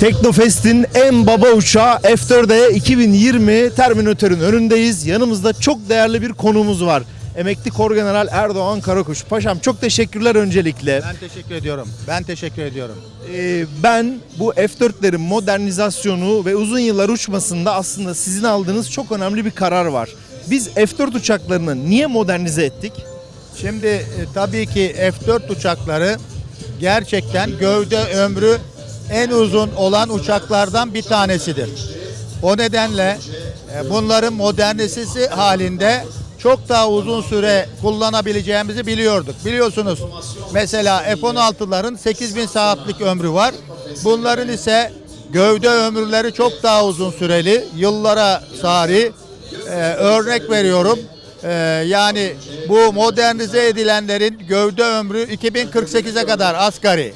Teknofest'in en baba uçağı F4'e 2020 Terminatör'ün önündeyiz. Yanımızda çok değerli bir konuğumuz var. Emekli Korgeneral Erdoğan Karakuş. Paşam çok teşekkürler öncelikle. Ben teşekkür ediyorum. Ben teşekkür ediyorum. Ee, ben bu F4'lerin modernizasyonu ve uzun yıllar uçmasında aslında sizin aldığınız çok önemli bir karar var. Biz F4 uçaklarını niye modernize ettik? Şimdi e, tabii ki F4 uçakları gerçekten gövde ömrü en uzun olan uçaklardan bir tanesidir. O nedenle e, bunların modernizesi halinde çok daha uzun süre kullanabileceğimizi biliyorduk. Biliyorsunuz mesela F-16'ların 8000 saatlik ömrü var. Bunların ise gövde ömürleri çok daha uzun süreli, yıllara sari. Ee, örnek veriyorum. Ee, yani bu modernize edilenlerin gövde ömrü 2048'e kadar asgari.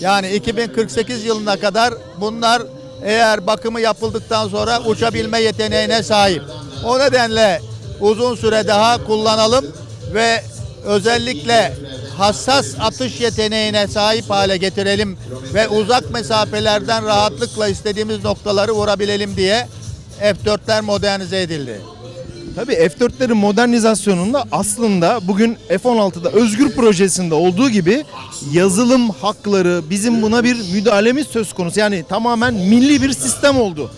Yani 2048 yılına kadar bunlar eğer bakımı yapıldıktan sonra uçabilme yeteneğine sahip. O nedenle uzun süre daha kullanalım ve özellikle hassas atış yeteneğine sahip hale getirelim ve uzak mesafelerden rahatlıkla istediğimiz noktaları vurabilelim diye F4'ler modernize edildi. Tabii F4'lerin modernizasyonunda aslında bugün F-16'da Özgür projesinde olduğu gibi yazılım hakları bizim buna bir müdahalemiz söz konusu. Yani tamamen milli bir sistem oldu.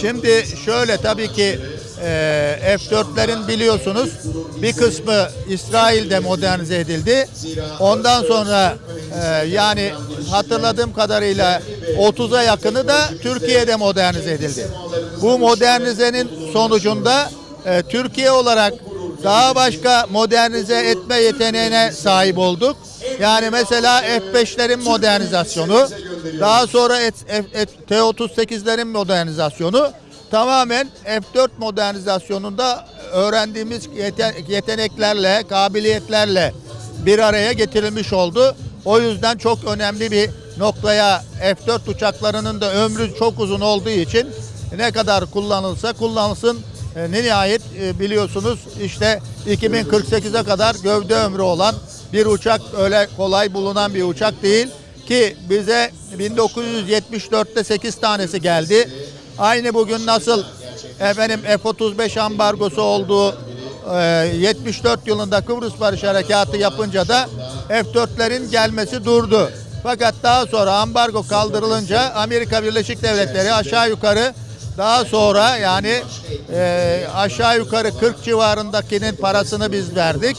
Şimdi şöyle tabii ki e, F4'lerin biliyorsunuz bir kısmı İsrail'de modernize edildi. Ondan sonra yani hatırladığım kadarıyla 30'a yakını da Türkiye'de modernize edildi. Bu modernizenin sonucunda e, Türkiye olarak daha başka modernize etme yeteneğine sahip olduk. Yani mesela F5'lerin modernizasyonu, daha sonra F- F- T-38'lerin modernizasyonu tamamen F4 modernizasyonunda öğrendiğimiz yete- yeteneklerle, kabiliyetlerle bir araya getirilmiş oldu. O yüzden çok önemli bir noktaya F4 uçaklarının da ömrü çok uzun olduğu için ne kadar kullanılsa kullanılsın e, ne nihayet e, biliyorsunuz işte 2048'e kadar gövde ömrü olan bir uçak öyle kolay bulunan bir uçak değil ki bize 1974'te 8 tanesi geldi. Aynı bugün nasıl efendim F-35 ambargosu olduğu e, 74 yılında Kıbrıs Barış Harekatı yapınca da F-4'lerin gelmesi durdu. Fakat daha sonra ambargo kaldırılınca Amerika Birleşik Devletleri aşağı yukarı daha sonra yani e, aşağı yukarı 40 civarındakinin parasını biz verdik.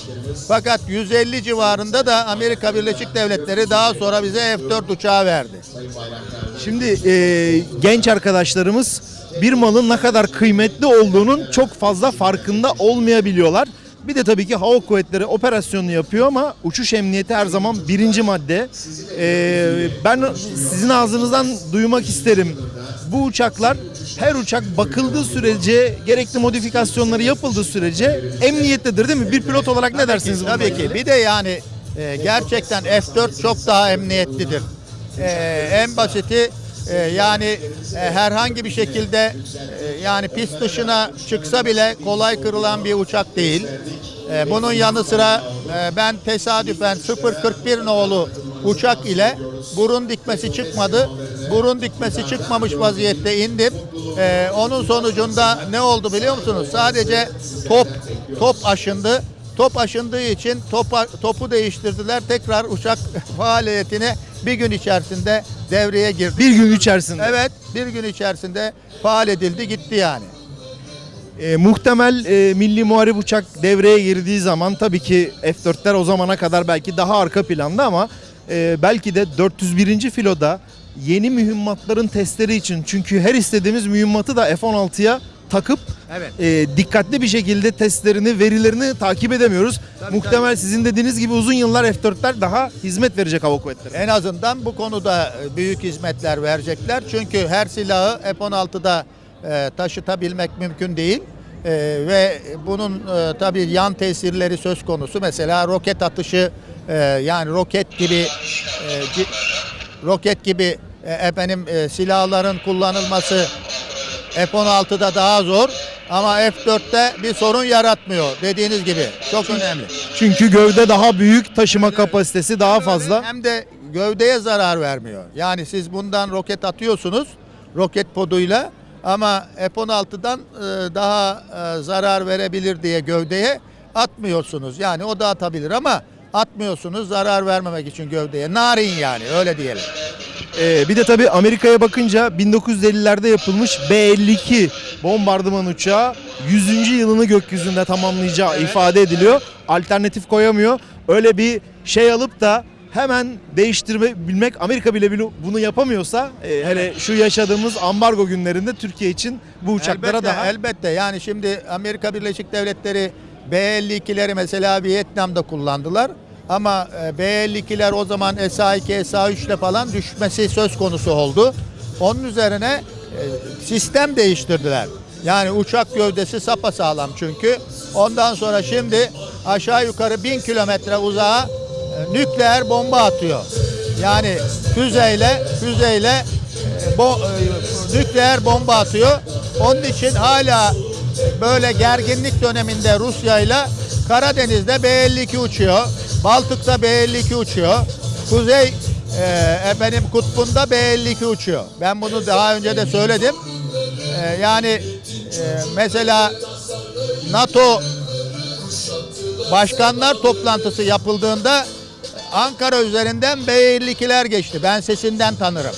Fakat 150 civarında da Amerika Birleşik Devletleri daha sonra bize F-4 uçağı verdi. Şimdi e, genç arkadaşlarımız bir malın ne kadar kıymetli olduğunun çok fazla farkında olmayabiliyorlar. Bir de tabii ki hava kuvvetleri operasyonunu yapıyor ama uçuş emniyeti her zaman birinci madde. E, ben sizin ağzınızdan duymak isterim. Bu uçaklar her uçak bakıldığı sürece gerekli modifikasyonları yapıldığı sürece emniyettedir değil mi? Bir pilot olarak ne dersiniz? Tabii ki. ilgili? Bir de yani e, gerçekten F4 çok daha emniyetlidir. E, en basiti e, yani e, herhangi bir şekilde e, yani pist dışına çıksa bile kolay kırılan bir uçak değil. E, bunun yanı sıra e, ben tesadüfen 041 nolu uçak ile burun dikmesi çıkmadı. Burun dikmesi çıkmamış vaziyette indim. E, onun sonucunda ne oldu biliyor musunuz? Sadece top top aşındı. Top aşındığı için topa, topu değiştirdiler. Tekrar uçak faaliyetine bir gün içerisinde devreye girdi. Bir gün içerisinde. Evet, bir gün içerisinde faal edildi, gitti yani. E, muhtemel e, milli muharip uçak devreye girdiği zaman tabii ki F-4'ler o zamana kadar belki daha arka planda ama e, belki de 401. filoda yeni mühimmatların testleri için çünkü her istediğimiz mühimmatı da F-16'ya takıp Evet. e, dikkatli bir şekilde testlerini, verilerini takip edemiyoruz. Tabii, Muhtemel sizin dediğiniz gibi uzun yıllar F-4'ler daha hizmet verecek hava kuvvetleri. En azından bu konuda e, büyük hizmetler verecekler. Çünkü her silahı F-16'da e, taşıtabilmek mümkün değil. E, ve bunun e, tabii yan tesirleri söz konusu. Mesela roket atışı e, yani roket gibi e, roket gibi efendim e, silahların kullanılması F-16'da daha zor ama F-4'te bir sorun yaratmıyor dediğiniz gibi. Çok önemli. Çünkü gövde daha büyük, taşıma kapasitesi daha fazla. Hem de gövdeye zarar vermiyor. Yani siz bundan roket atıyorsunuz roket poduyla ama F-16'dan e, daha e, zarar verebilir diye gövdeye atmıyorsunuz. Yani o da atabilir ama atmıyorsunuz zarar vermemek için gövdeye. Narin yani öyle diyelim. Ee, bir de tabii Amerika'ya bakınca 1950'lerde yapılmış B-52 bombardıman uçağı 100. yılını gökyüzünde tamamlayacağı ifade ediliyor. Alternatif koyamıyor. Öyle bir şey alıp da hemen değiştirmek Amerika bile bile bunu yapamıyorsa e, hele şu yaşadığımız ambargo günlerinde Türkiye için bu uçaklara elbette, daha elbette yani şimdi Amerika Birleşik Devletleri B-52'leri mesela Vietnam'da kullandılar. Ama e, B-52'ler o zaman SA-2, SA-3 ile falan düşmesi söz konusu oldu. Onun üzerine e, sistem değiştirdiler. Yani uçak gövdesi sapasağlam çünkü. Ondan sonra şimdi aşağı yukarı bin kilometre uzağa e, nükleer bomba atıyor. Yani füzeyle füzeyle bo, nükleer bomba atıyor. Onun için hala böyle gerginlik döneminde Rusya ile Karadeniz'de B-52 uçuyor. Baltık'ta B-52 uçuyor. Kuzey e, efendim kutbunda B-52 uçuyor. Ben bunu daha önce de söyledim. E, yani e, mesela NATO başkanlar toplantısı yapıldığında Ankara üzerinden B-52'ler geçti. Ben sesinden tanırım.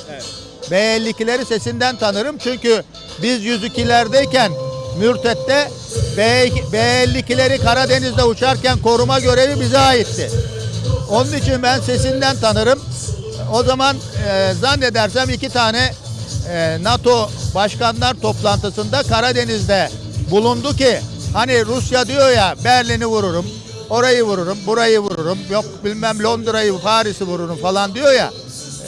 B-52'leri sesinden tanırım çünkü biz 102'lerdeyken Mürtet'te B-52'leri Karadeniz'de uçarken koruma görevi bize aitti. Onun için ben sesinden tanırım. O zaman e, zannedersem iki tane e, NATO başkanlar toplantısında Karadeniz'de bulundu ki hani Rusya diyor ya Berlin'i vururum, orayı vururum, burayı vururum, yok bilmem Londra'yı, Paris'i vururum falan diyor ya.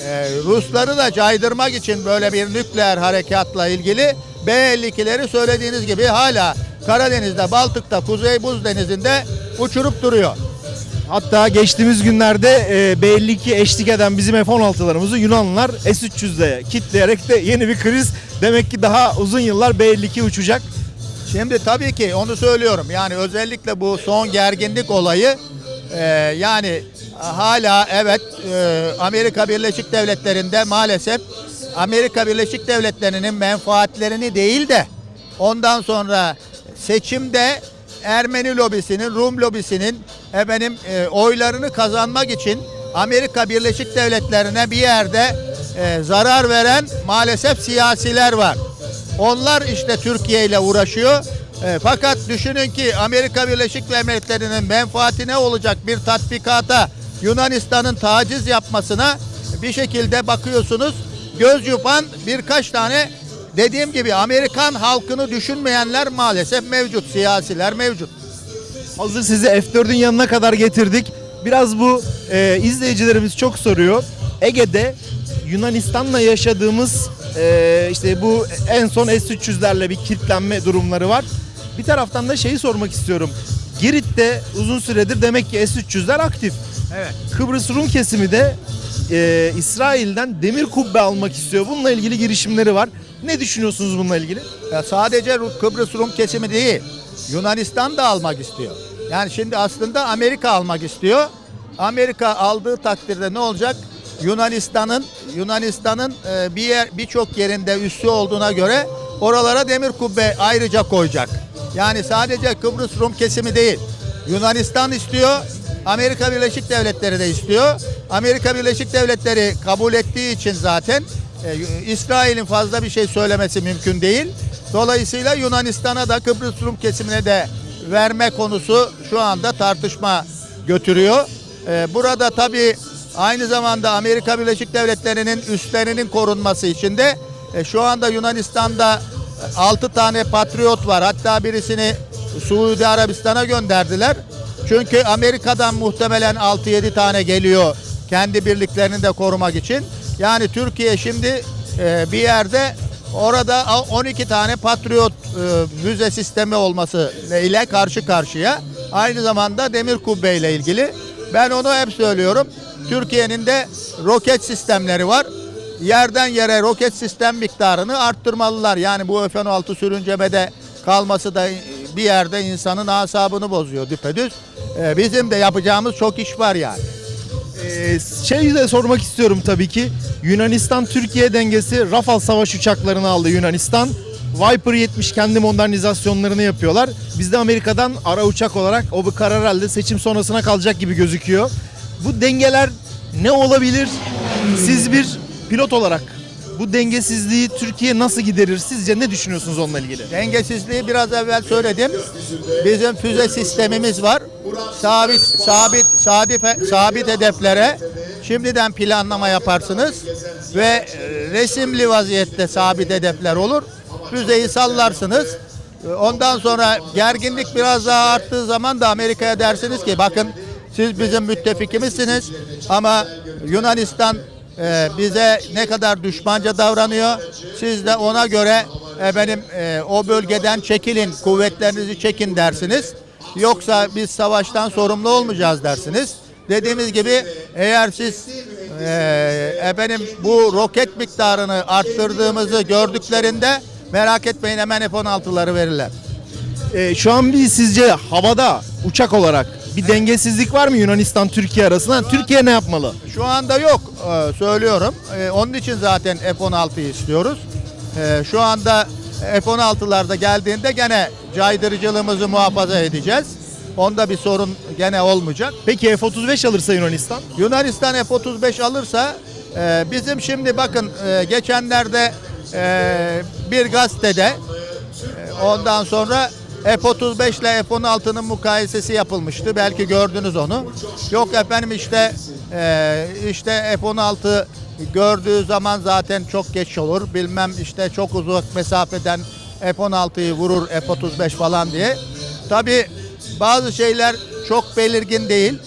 E, Rusları da caydırmak için böyle bir nükleer harekatla ilgili B-52'leri söylediğiniz gibi hala Karadeniz'de, Baltık'ta, Kuzey Buz Denizi'nde uçurup duruyor. Hatta geçtiğimiz günlerde e, B-52 eşlik eden bizim F-16'larımızı Yunanlılar S-300'de kitleyerek de yeni bir kriz. Demek ki daha uzun yıllar B-52 uçacak. Şimdi tabii ki onu söylüyorum. Yani özellikle bu son gerginlik olayı e, yani hala evet e, Amerika Birleşik Devletleri'nde maalesef Amerika Birleşik Devletleri'nin menfaatlerini değil de ondan sonra seçimde Ermeni lobisinin, Rum lobisinin efendim e, oylarını kazanmak için Amerika Birleşik Devletleri'ne bir yerde e, zarar veren maalesef siyasiler var. Onlar işte Türkiye ile uğraşıyor. E, fakat düşünün ki Amerika Birleşik Devletleri'nin menfaati ne olacak bir tatbikata Yunanistan'ın taciz yapmasına bir şekilde bakıyorsunuz göz yupan birkaç tane dediğim gibi Amerikan halkını düşünmeyenler maalesef mevcut. Siyasiler mevcut. Hazır sizi F4'ün yanına kadar getirdik. Biraz bu e, izleyicilerimiz çok soruyor. Ege'de Yunanistan'la yaşadığımız e, işte bu en son S-300'lerle bir kilitlenme durumları var. Bir taraftan da şeyi sormak istiyorum. Girit'te uzun süredir demek ki S-300'ler aktif. Evet. Kıbrıs Rum kesimi de e, İsrail'den demir kubbe almak istiyor. Bununla ilgili girişimleri var. Ne düşünüyorsunuz bununla ilgili? Ya sadece Kıbrıs Rum kesimi değil. Yunanistan da almak istiyor. Yani şimdi aslında Amerika almak istiyor. Amerika aldığı takdirde ne olacak? Yunanistan'ın Yunanistan'ın e, bir yer birçok yerinde üssü olduğuna göre oralara demir kubbe ayrıca koyacak. Yani sadece Kıbrıs Rum kesimi değil. Yunanistan istiyor, Amerika Birleşik Devletleri de istiyor. Amerika Birleşik Devletleri kabul ettiği için zaten e, İsrail'in fazla bir şey söylemesi mümkün değil. Dolayısıyla Yunanistan'a da Kıbrıs Rum kesimine de verme konusu şu anda tartışma götürüyor. E, burada tabii aynı zamanda Amerika Birleşik Devletleri'nin üslerinin korunması için de e, şu anda Yunanistan'da 6 tane patriot var. Hatta birisini Suudi Arabistan'a gönderdiler. Çünkü Amerika'dan muhtemelen 6-7 tane geliyor kendi birliklerini de korumak için. Yani Türkiye şimdi e, bir yerde orada 12 tane Patriot e, müze sistemi olması ile karşı karşıya. Aynı zamanda demir kubbe ile ilgili. Ben onu hep söylüyorum. Türkiye'nin de roket sistemleri var. Yerden yere roket sistem miktarını arttırmalılar. Yani bu F-16 sürüncemede kalması da bir yerde insanın asabını bozuyor düpedüz. E, bizim de yapacağımız çok iş var yani. Ee, şey de sormak istiyorum tabii ki. Yunanistan-Türkiye dengesi Rafale savaş uçaklarını aldı Yunanistan. Viper 70 kendi modernizasyonlarını yapıyorlar. Biz de Amerika'dan ara uçak olarak o bir karar herhalde seçim sonrasına kalacak gibi gözüküyor. Bu dengeler ne olabilir? Siz bir pilot olarak bu dengesizliği Türkiye nasıl giderir? Sizce ne düşünüyorsunuz onunla ilgili? Dengesizliği biraz evvel söyledim. Bizim füze sistemimiz var. Sabit sabit sabit sabit hedeflere şimdiden planlama yaparsınız ve e, resimli vaziyette sabit hedefler olur. Füzeyi sallarsınız. E, Ondan sonra gerginlik biraz daha arttığı zaman da Amerika'ya dersiniz ki bakın siz bizim müttefikimizsiniz ama Yunanistan e, bize ne kadar düşmanca davranıyor. Siz de ona göre efendim e, o bölgeden çekilin, kuvvetlerinizi çekin dersiniz. Yoksa biz savaştan sorumlu olmayacağız dersiniz. Dediğimiz gibi eğer siz e, efendim bu roket miktarını arttırdığımızı gördüklerinde merak etmeyin hemen F-16'ları verirler. Ee, şu an bir sizce havada uçak olarak bir dengesizlik var mı Yunanistan-Türkiye arasında? Türkiye ne yapmalı? Şu anda yok e, söylüyorum. E, Onun için zaten F-16'yı istiyoruz. E, Şu anda F-16'larda geldiğinde gene caydırıcılığımızı muhafaza edeceğiz. Onda bir sorun gene olmayacak. Peki F-35 alırsa Yunanistan? Yunanistan F-35 alırsa e, bizim şimdi bakın e, geçenlerde e, bir gazetede e, ondan sonra F-35 ile F-16'nın mukayesesi yapılmıştı. Belki gördünüz onu. Yok efendim işte e, işte F-16 gördüğü zaman zaten çok geç olur. Bilmem işte çok uzak mesafeden F-16'yı vurur F-35 falan diye. Tabi bazı şeyler çok belirgin değil.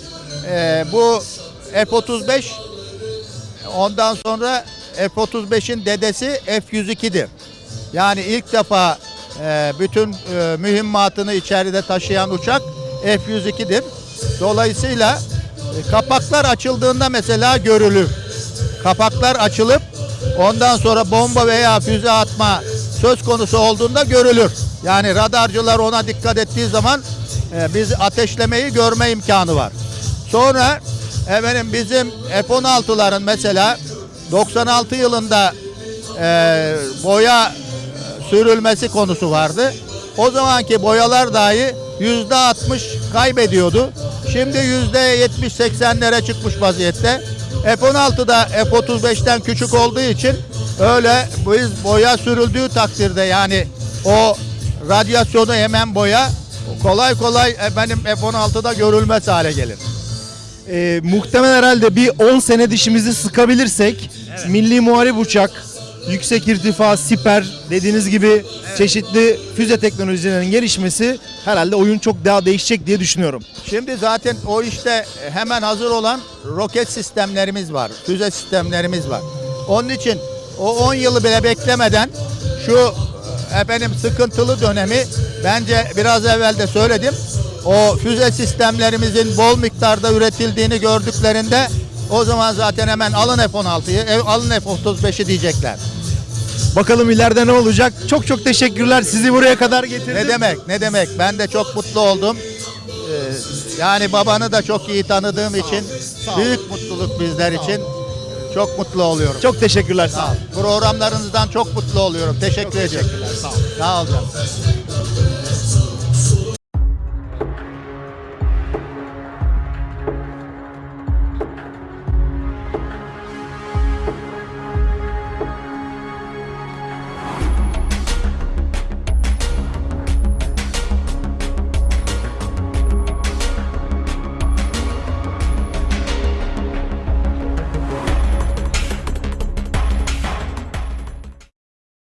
E, bu F-35 ondan sonra F-35'in dedesi F-102'dir. Yani ilk defa e, bütün e, mühimmatını içeride taşıyan uçak F-102'dir. Dolayısıyla e, kapaklar açıldığında mesela görülür. Kapaklar açılıp ondan sonra bomba veya füze atma söz konusu olduğunda görülür. Yani radarcılar ona dikkat ettiği zaman e, biz ateşlemeyi görme imkanı var. Sonra efendim bizim F-16'ların mesela 96 yılında e, boya sürülmesi konusu vardı. O zamanki boyalar dahi yüzde 60 kaybediyordu. Şimdi yüzde 70-80'lere çıkmış vaziyette. F-16 da F-35'ten küçük olduğu için öyle biz boya sürüldüğü takdirde yani o radyasyonu hemen boya kolay kolay efendim F-16'da görülmez hale gelir. Ee, muhtemelen herhalde bir 10 sene dişimizi sıkabilirsek milli muharip uçak, yüksek irtifa, siper dediğiniz gibi çeşitli füze teknolojilerinin gelişmesi herhalde oyun çok daha değişecek diye düşünüyorum. Şimdi zaten o işte hemen hazır olan roket sistemlerimiz var, füze sistemlerimiz var. Onun için o 10 yılı bile beklemeden şu efendim sıkıntılı dönemi bence biraz evvel de söyledim. O füze sistemlerimizin bol miktarda üretildiğini gördüklerinde o zaman zaten hemen alın F-16'yı, e, alın F-35'i diyecekler. Bakalım ileride ne olacak? Çok çok teşekkürler. Sizi buraya kadar getirdim. Ne demek, ne demek. Ben de çok mutlu oldum. Ee, yani babanı da çok iyi tanıdığım için Sağ büyük mutluluk bizler için. Çok mutlu oluyorum. Çok teşekkürler. Sağ olun. Programlarınızdan çok mutlu oluyorum. Teşekkür ediyorum. Sağ ol. Sağ ol canım.